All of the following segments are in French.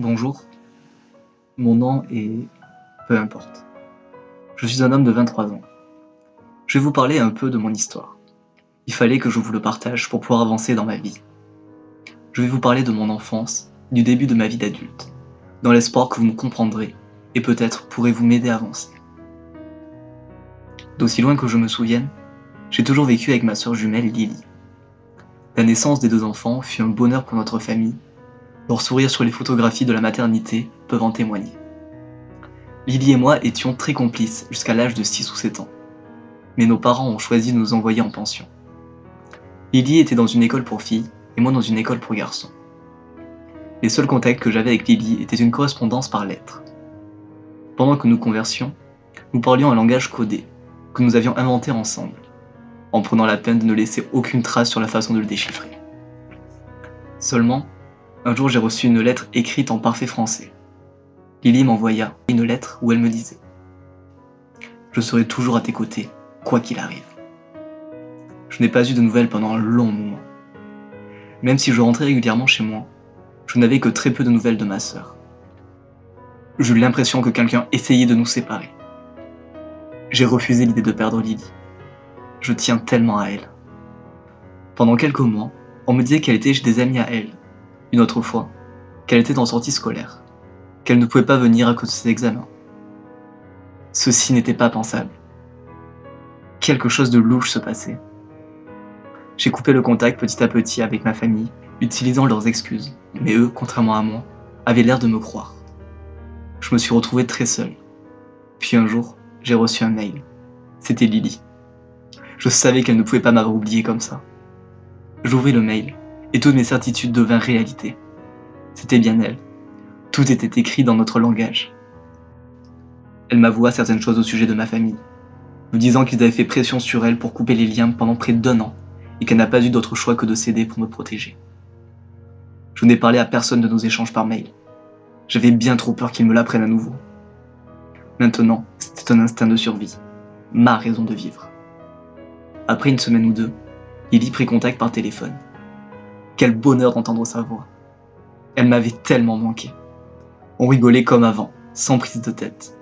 Bonjour, mon nom est... peu importe. Je suis un homme de 23 ans. Je vais vous parler un peu de mon histoire. Il fallait que je vous le partage pour pouvoir avancer dans ma vie. Je vais vous parler de mon enfance, du début de ma vie d'adulte, dans l'espoir que vous me comprendrez et peut-être pourrez-vous m'aider à avancer. D'aussi loin que je me souvienne, j'ai toujours vécu avec ma sœur jumelle Lily. La naissance des deux enfants fut un bonheur pour notre famille leurs sourires sur les photographies de la maternité peuvent en témoigner. Lily et moi étions très complices jusqu'à l'âge de 6 ou 7 ans. Mais nos parents ont choisi de nous envoyer en pension. Lily était dans une école pour filles et moi dans une école pour garçons. Les seuls contacts que j'avais avec Lily étaient une correspondance par lettres. Pendant que nous conversions, nous parlions un langage codé, que nous avions inventé ensemble, en prenant la peine de ne laisser aucune trace sur la façon de le déchiffrer. Seulement, un jour, j'ai reçu une lettre écrite en parfait français. Lily m'envoya une lettre où elle me disait « Je serai toujours à tes côtés, quoi qu'il arrive. » Je n'ai pas eu de nouvelles pendant un long moment. Même si je rentrais régulièrement chez moi, je n'avais que très peu de nouvelles de ma sœur. J'eus l'impression que quelqu'un essayait de nous séparer. J'ai refusé l'idée de perdre Lily. Je tiens tellement à elle. Pendant quelques mois, on me disait qu'elle était chez des amis à elle, une autre fois, qu'elle était en sortie scolaire, qu'elle ne pouvait pas venir à cause de ses examens. Ceci n'était pas pensable. Quelque chose de louche se passait. J'ai coupé le contact petit à petit avec ma famille, utilisant leurs excuses, mais eux, contrairement à moi, avaient l'air de me croire. Je me suis retrouvé très seul. Puis un jour, j'ai reçu un mail. C'était Lily. Je savais qu'elle ne pouvait pas m'avoir oublié comme ça. J'ouvris le mail et toutes mes certitudes devinrent réalité. C'était bien elle. Tout était écrit dans notre langage. Elle m'avoua certaines choses au sujet de ma famille, me disant qu'ils avaient fait pression sur elle pour couper les liens pendant près d'un an et qu'elle n'a pas eu d'autre choix que de céder pour me protéger. Je n'ai parlé à personne de nos échanges par mail. J'avais bien trop peur qu'ils me l'apprennent à nouveau. Maintenant, c'était un instinct de survie, ma raison de vivre. Après une semaine ou deux, il y prit contact par téléphone. Quel bonheur d'entendre sa voix. Elle m'avait tellement manqué. On rigolait comme avant, sans prise de tête.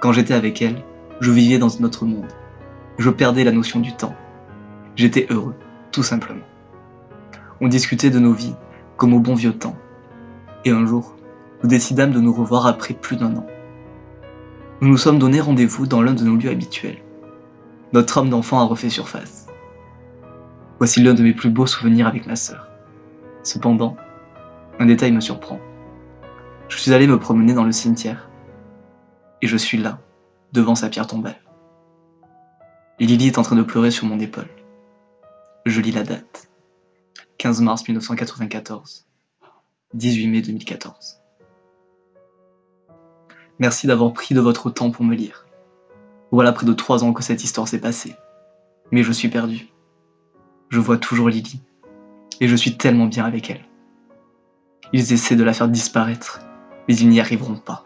Quand j'étais avec elle, je vivais dans un autre monde. Je perdais la notion du temps. J'étais heureux, tout simplement. On discutait de nos vies, comme au bon vieux temps. Et un jour, nous décidâmes de nous revoir après plus d'un an. Nous nous sommes donné rendez-vous dans l'un de nos lieux habituels. Notre homme d'enfant a refait surface. Voici l'un de mes plus beaux souvenirs avec ma sœur. Cependant, un détail me surprend. Je suis allé me promener dans le cimetière, et je suis là, devant sa pierre tombale. Lily est en train de pleurer sur mon épaule. Je lis la date. 15 mars 1994. 18 mai 2014. Merci d'avoir pris de votre temps pour me lire. Voilà près de trois ans que cette histoire s'est passée. Mais je suis perdu. Je vois toujours Lily, et je suis tellement bien avec elle. Ils essaient de la faire disparaître, mais ils n'y arriveront pas.